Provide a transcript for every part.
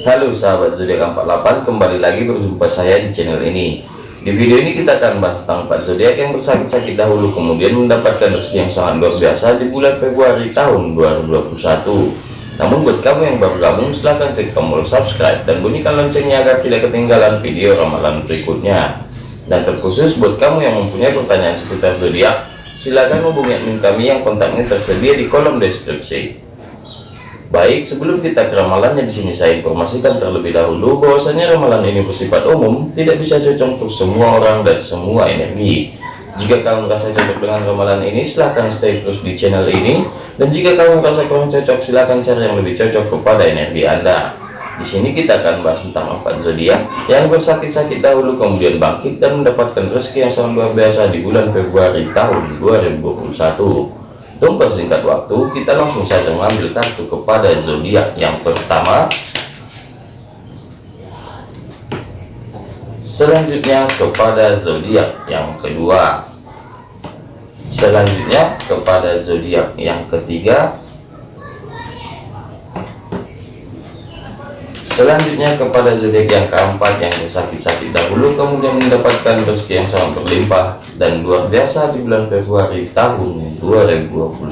Halo sahabat zodiak 48 kembali lagi berjumpa saya di channel ini. Di video ini kita akan bahas tentang 4 zodiak yang bersakit-sakit dahulu kemudian mendapatkan rezeki yang sangat luar biasa di bulan Februari tahun 2021 namun buat kamu yang baru gabung silahkan klik tombol subscribe dan bunyikan loncengnya agar tidak ketinggalan video ramalan berikutnya. Dan terkhusus buat kamu yang mempunyai pertanyaan seputar zodiak silahkan hubungi admin kami yang kontaknya tersedia di kolom deskripsi Baik, sebelum kita ke ramalannya di sini saya informasikan terlebih dahulu bahwasanya ramalan ini bersifat umum, tidak bisa cocok untuk semua orang dan semua energi. Jika kamu merasa cocok dengan ramalan ini, silahkan stay terus di channel ini. Dan jika kamu merasa kurang cocok, silahkan cari yang lebih cocok kepada energi Anda. Di sini kita akan bahas tentang empat zodiak yang bersakit-sakit dahulu kemudian bangkit dan mendapatkan rezeki yang sangat luar biasa di bulan Februari tahun 2021. Untuk persingkat waktu, kita langsung saja mengambil kartu kepada zodiak yang pertama. Selanjutnya kepada zodiak yang kedua. Selanjutnya kepada zodiak yang ketiga. Selanjutnya kepada zodiak yang keempat yang bersakit-sakit dahulu kemudian mendapatkan rezeki yang sangat berlimpah dan luar biasa di bulan Februari tahun 2021.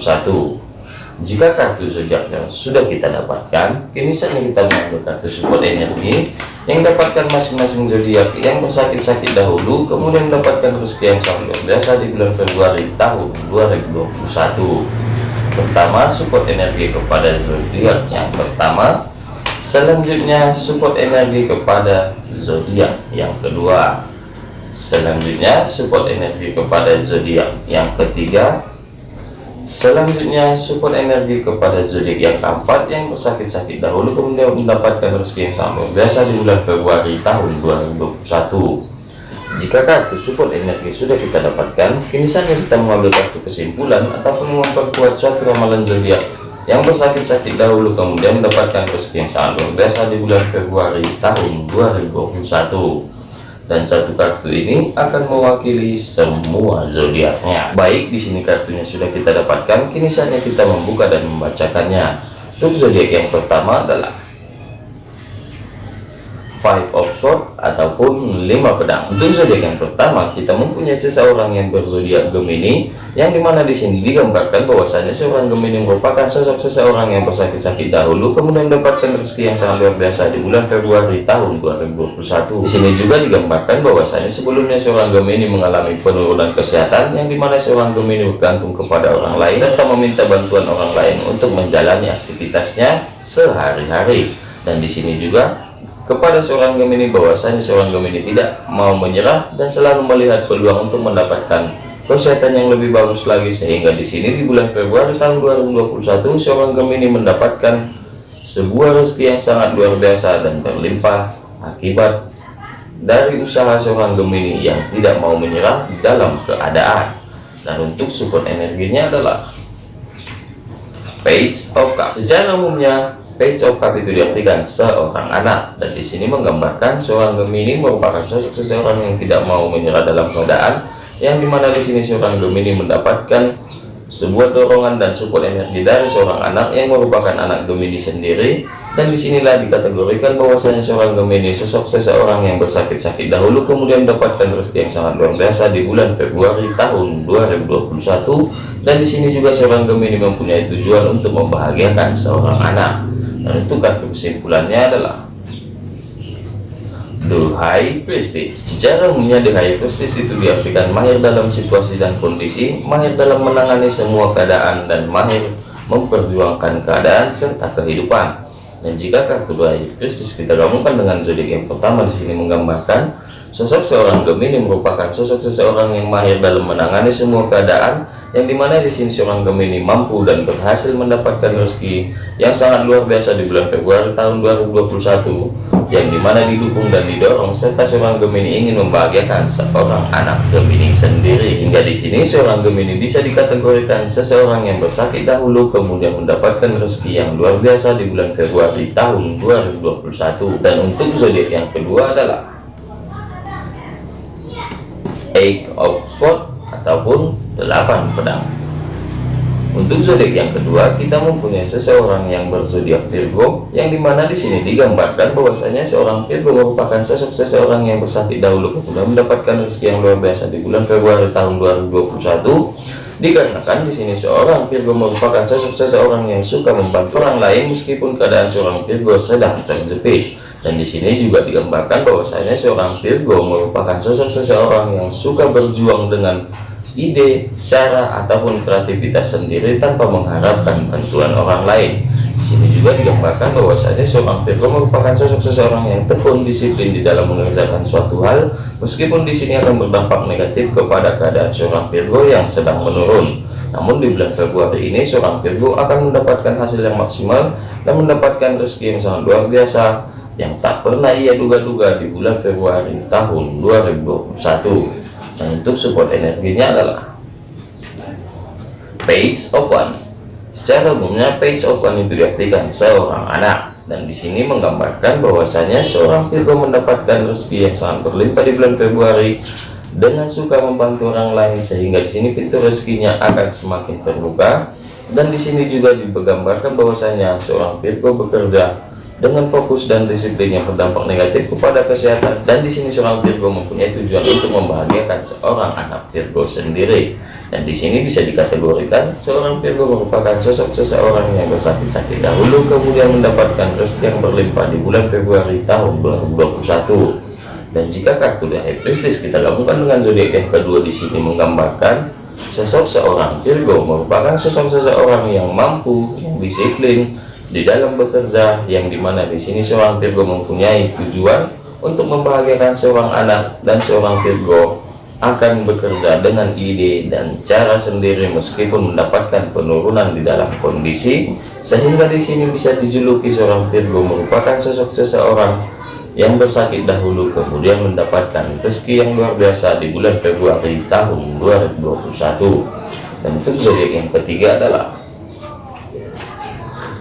Jika kartu zodiak yang sudah kita dapatkan, kini saatnya kita mengambil kartu support energi yang dapatkan masing-masing zodiak yang bersakit-sakit dahulu kemudian mendapatkan rezeki yang sangat luar biasa di bulan Februari tahun 2021. Pertama, support energi kepada zodiak yang pertama Selanjutnya support energi kepada zodiak yang kedua. Selanjutnya support energi kepada zodiak yang ketiga. Selanjutnya support energi kepada zodiak yang keempat yang bersakit-sakit dahulu kemudian mendapatkan rezeki yang sangat biasa di bulan Februari tahun 2021. Jika kartu support energi sudah kita dapatkan, kini saatnya kita mengambil kartu kesimpulan ataupun memperkuat suatu ramalan zodiak yang bersakit-sakit dahulu kemudian mendapatkan rezeki yang sangat luar biasa di bulan Februari tahun 2021 dan satu kartu ini akan mewakili semua zodiaknya. Baik di sini kartunya sudah kita dapatkan. Kini saatnya kita membuka dan membacakannya. Untuk zodiak yang pertama adalah five of sword ataupun lima pedang. Untuk zodiak yang pertama kita mempunyai seseorang yang berzodiak Gemini yang di mana di sini digambarkan bahwasanya seorang Gemini merupakan sosok seseorang yang bersakit-sakit dahulu kemudian mendapatkan rezeki yang sangat luar biasa di bulan Februari tahun 2021 di sini juga digambarkan bahwasanya sebelumnya seorang Gemini mengalami penurunan kesehatan yang di mana seorang Gemini bergantung kepada orang lain serta meminta bantuan orang lain untuk menjalani aktivitasnya sehari-hari. Dan di sini juga kepada seorang Gemini bahwasanya seorang Gemini tidak mau menyerah dan selalu melihat peluang untuk mendapatkan kesehatan yang lebih bagus lagi. Sehingga di sini di bulan Februari tahun 2021 seorang Gemini mendapatkan sebuah rezeki yang sangat luar biasa dan berlimpah akibat dari usaha seorang Gemini yang tidak mau menyerah dalam keadaan. Dan untuk support energinya adalah page of cups secara umumnya Cup itu diartikan seorang anak. Dan di sini menggambarkan seorang Gemini merupakan sosok seseorang yang tidak mau menyerah dalam keadaan yang di mana di sini seorang Gemini mendapatkan sebuah dorongan dan support energi dari seorang anak yang merupakan anak Gemini sendiri. Dan di sinilah dikategorikan bahwasanya seorang Gemini sosok seseorang yang bersakit-sakit dahulu kemudian mendapatkan rezeki yang sangat luar biasa di bulan Februari tahun 2021 dan di sini juga seorang Gemini mempunyai tujuan untuk membahagiakan seorang anak dan itu kartu kesimpulannya adalah The High Prestige secara umumnya The High Prestige itu diartikan mahir dalam situasi dan kondisi mahir dalam menangani semua keadaan dan mahir memperjuangkan keadaan serta kehidupan. Dan jika kartu High Prestige kita gabungkan dengan zodiak yang pertama di sini menggambarkan sosok seorang Gemini merupakan sosok seseorang yang mahir dalam menangani semua keadaan yang di mana di sini seorang Gemini mampu dan berhasil mendapatkan rezeki yang sangat luar biasa di bulan Februari tahun 2021 yang di mana didukung dan didorong serta seorang Gemini ingin membahagiakan seorang anak Gemini sendiri. Hingga di sini seorang Gemini bisa dikategorikan seseorang yang bersakit dahulu kemudian mendapatkan rezeki yang luar biasa di bulan Februari tahun 2021 dan untuk zodiak yang kedua adalah Eight of Swords ataupun delapan pedang Untuk zodiak yang kedua, kita mempunyai seseorang yang berzodiak Virgo, yang di mana di sini digambarkan bahwasanya seorang Virgo merupakan sosok seseorang yang bersakit dahulu kemudian mendapatkan rezeki yang luar biasa di bulan Februari tahun 2021. Dikarenakan di sini seorang Virgo merupakan sosok seseorang yang suka membantu orang lain meskipun keadaan seorang Virgo sedang terjepit. Dan di sini juga digambarkan bahwasanya seorang Virgo merupakan sosok seseorang yang suka berjuang dengan ide, cara, ataupun kreativitas sendiri tanpa mengharapkan bantuan orang lain. Di sini juga digambarkan bahwasanya seorang Virgo merupakan sosok seseorang yang tekun disiplin di dalam mengerjakan suatu hal, meskipun di sini akan berdampak negatif kepada keadaan seorang Virgo yang sedang menurun. Namun di bulan Februari ini seorang Virgo akan mendapatkan hasil yang maksimal dan mendapatkan rezeki yang sangat luar biasa yang tak pernah ia duga-duga di bulan Februari tahun 2021 dan untuk support energinya adalah page of one. Secara umumnya page of one itu diartikan seorang anak. Dan di sini menggambarkan bahwasanya seorang Virgo mendapatkan rezeki yang sangat berlimpah di bulan Februari dengan suka membantu orang lain sehingga di sini pintu rezekinya akan semakin terbuka. Dan di sini juga digambarkan bahwasanya seorang Virgo bekerja dengan fokus dan disiplin yang berdampak negatif kepada kesehatan. Dan di sini seorang Virgo mempunyai tujuan untuk membahagiakan seorang anak Virgo sendiri. Dan di sini bisa dikategorikan seorang Virgo merupakan sosok seseorang yang bersakit-sakit dahulu kemudian mendapatkan rezeki yang berlimpah di bulan Februari tahun 2021 dan jika kartu dari Pisces kita gabungkan dengan zodiak yang kedua di sini menggambarkan sosok seorang Virgo merupakan sosok seseorang yang mampu yang disiplin di dalam bekerja yang di mana di sini seorang Virgo mempunyai tujuan untuk membahagiakan seorang anak dan seorang Virgo akan bekerja dengan ide dan cara sendiri meskipun mendapatkan penurunan di dalam kondisi sehingga di sini bisa dijuluki seorang Virgo merupakan sosok seseorang yang bersakit dahulu kemudian mendapatkan rezeki yang luar biasa di bulan Februari tahun 2021 dan zodiak yang ketiga adalah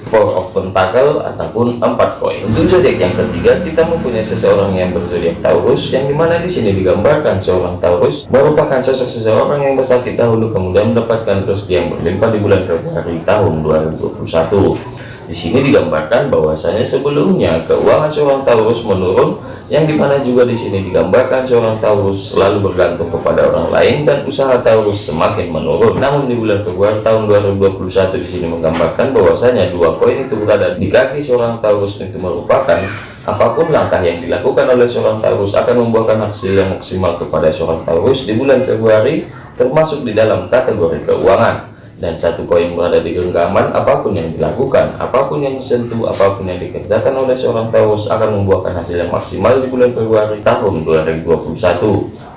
four of pentacle ataupun empat koin. Untuk zodiak yang ketiga kita mempunyai seseorang yang berzodiak Taurus yang di mana di sini digambarkan seorang Taurus merupakan sosok seseorang yang bersakit dahulu kemudian mendapatkan rezeki yang berlimpah di bulan Februari tahun 2021 di sini digambarkan bahwasanya sebelumnya keuangan seorang Taurus menurun yang di mana juga di sini digambarkan seorang Taurus selalu bergantung kepada orang lain dan usaha Taurus semakin menurun. Namun di bulan Februari tahun 2021 di sini menggambarkan bahwasanya dua koin itu berada di kaki seorang Taurus itu merupakan apa pun langkah yang dilakukan oleh seorang Taurus akan membuahkan hasil yang maksimal kepada seorang Taurus di bulan Februari termasuk di dalam kategori keuangan dan satu koin berada di genggaman apa pun yang dilakukan apa pun yang disentuh apa pun yang dikerjakan oleh seorang Taurus akan membuahkan hasil yang maksimal di bulan Februari tahun 2021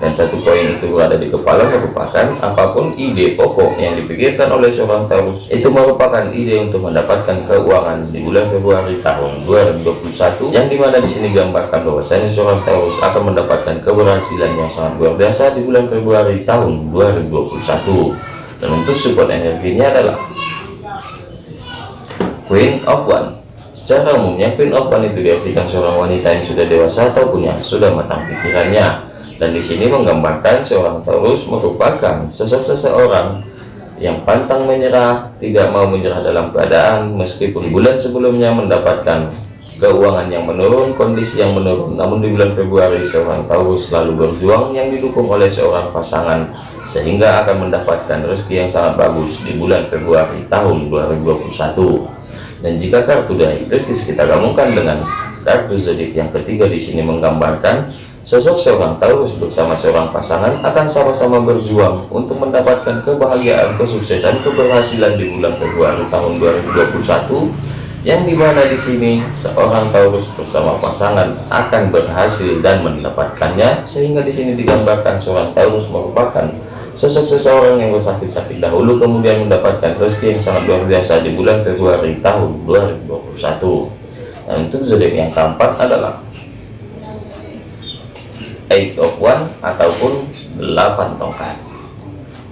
dan satu koin itu berada di kepala merupakan apa pun ide pokok yang dipikirkan oleh seorang Taurus. Itu merupakan ide untuk mendapatkan keuangan di bulan Februari tahun 2021 yang di mana di sini gambarkan bahwasanya seorang Taurus akan mendapatkan keberhasilan yang sangat luar biasa di bulan Februari tahun 2021 untuk support energinya adalah Queen of One. Secara umumnya Queen of One itu diartikan seorang wanita yang sudah dewasa ataupun yang sudah matang pikirannya. Dan di sini menggambarkan seorang Taurus merupakan sosok seseorang yang pantang menyerah tidak mau menyerah dalam keadaan meskipun bulan sebelumnya mendapatkan keuangan yang menurun kondisi yang menurun. Namun di bulan Februari seorang Taurus selalu berjuang yang didukung oleh seorang pasangan sehingga akan mendapatkan rezeki yang sangat bagus di bulan Februari tahun 2021 dan jika kartu dari Kristus kita gabungkan dengan kartu zodiak yang ketiga di sini menggambarkan sosok seorang Taurus bersama seorang pasangan akan sama-sama berjuang untuk mendapatkan kebahagiaan kesuksesan keberhasilan di bulan Februari tahun 2021 yang di mana di sini seorang Taurus bersama pasangan akan berhasil dan mendapatkannya sehingga di sini digambarkan seorang Taurus merupakan sosok seseorang yang bersakit-sakit dahulu kemudian mendapatkan rezeki yang sangat luar biasa di bulan Februari tahun 2021 dan untuk zodiak yang keempat adalah eight of one ataupun delapan tongkat.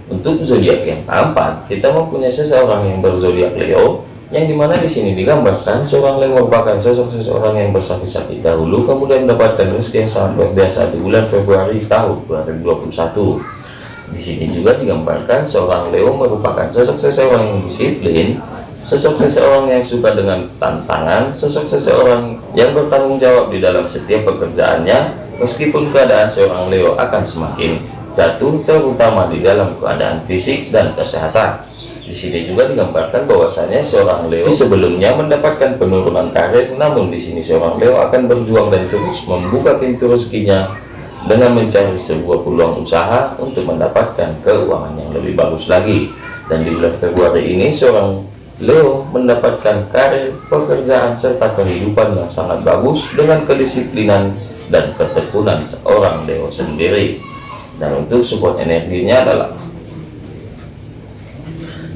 Untuk zodiak yang keempat kita mempunyai seseorang yang berzodiak Leo yang di mana di sini digambarkan seorang yang merupakan sosok seseorang yang bersakit-sakit dahulu kemudian mendapatkan rezeki yang sangat luar biasa di bulan Februari tahun 2021 Di sini juga digambarkan seorang Leo merupakan sosok seseorang yang disiplin, sosok seseorang yang suka dengan tantangan, sosok seseorang yang bertanggung jawab di dalam setiap pekerjaannya, meskipun keadaan seorang Leo akan semakin jatuh, terutama di dalam keadaan fisik dan kesehatan. Di sini juga digambarkan bahwasanya seorang Leo sebelumnya mendapatkan penurunan karir, namun di sini seorang Leo akan berjuang dan terus membuka pintu rezekinya dengan mencari sebuah peluang usaha untuk mendapatkan keuangan yang lebih bagus lagi. Dan di bulan Februari ini seorang Leo mendapatkan karir, pekerjaan, serta kehidupan yang sangat bagus dengan kedisiplinan dan ketekunan seorang Leo sendiri. Dan untuk support energinya adalah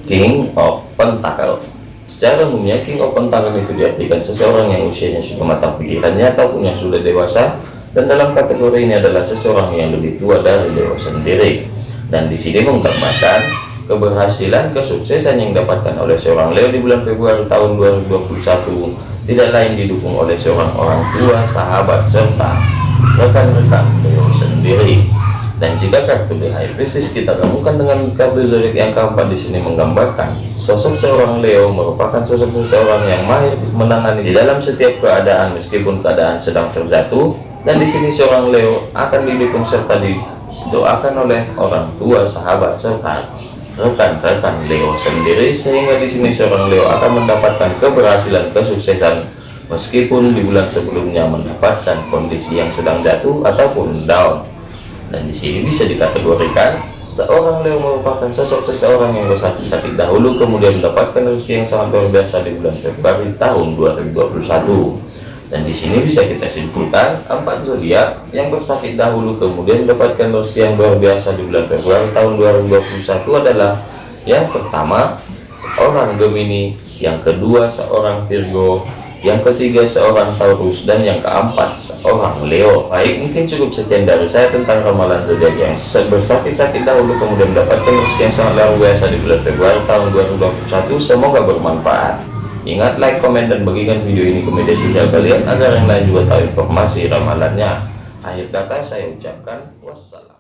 King of Pentacle Secara umumnya King of Pentacle itu diartikan seseorang yang usianya sudah matang pikirannya ataupun yang sudah dewasa dan dalam kategori ini adalah seseorang yang lebih tua dari Leo sendiri. Dan di sini menggambarkan keberhasilan kesuksesan yang didapatkan oleh seorang Leo di bulan Februari tahun 2021 tidak lain didukung oleh seorang orang tua sahabat serta rekan-rekan Leo sendiri. Dan jika kartu The High Priestess kita gabungkan dengan kartu zodiak yang keempat di sini menggambarkan sosok seorang Leo merupakan sosok seseorang yang mahir menangani di dalam setiap keadaan meskipun keadaan sedang terjatuh dan di sini seorang Leo akan didukung serta didoakan oleh orang tua sahabat serta rekan-rekan Leo sendiri sehingga di sini seorang Leo akan mendapatkan keberhasilan kesuksesan meskipun di bulan sebelumnya mendapatkan kondisi yang sedang jatuh ataupun down. Dan di sini bisa dikategorikan seorang Leo merupakan sosok seseorang yang bersakit-sakit dahulu kemudian mendapatkan rezeki yang sangat luar biasa di bulan Februari tahun 2021 dan di sini bisa kita simpulkan empat zodiak yang bersakit dahulu kemudian mendapatkan rezeki yang luar biasa di bulan Februari tahun 2021 adalah yang pertama seorang Gemini yang kedua seorang Virgo yang ketiga seorang Taurus dan yang keempat seorang Leo. Baik mungkin cukup sekian dari saya tentang ramalan zodiak yang bersakit-sakit dahulu kemudian mendapatkan rezeki yang sangat luar biasa di bulan Februari tahun 2021 semoga bermanfaat ingat like komen dan bagikan video ini ke media sosial kalian agar yang lain juga tahu informasi ramalannya. Akhir kata saya ucapkan wassalam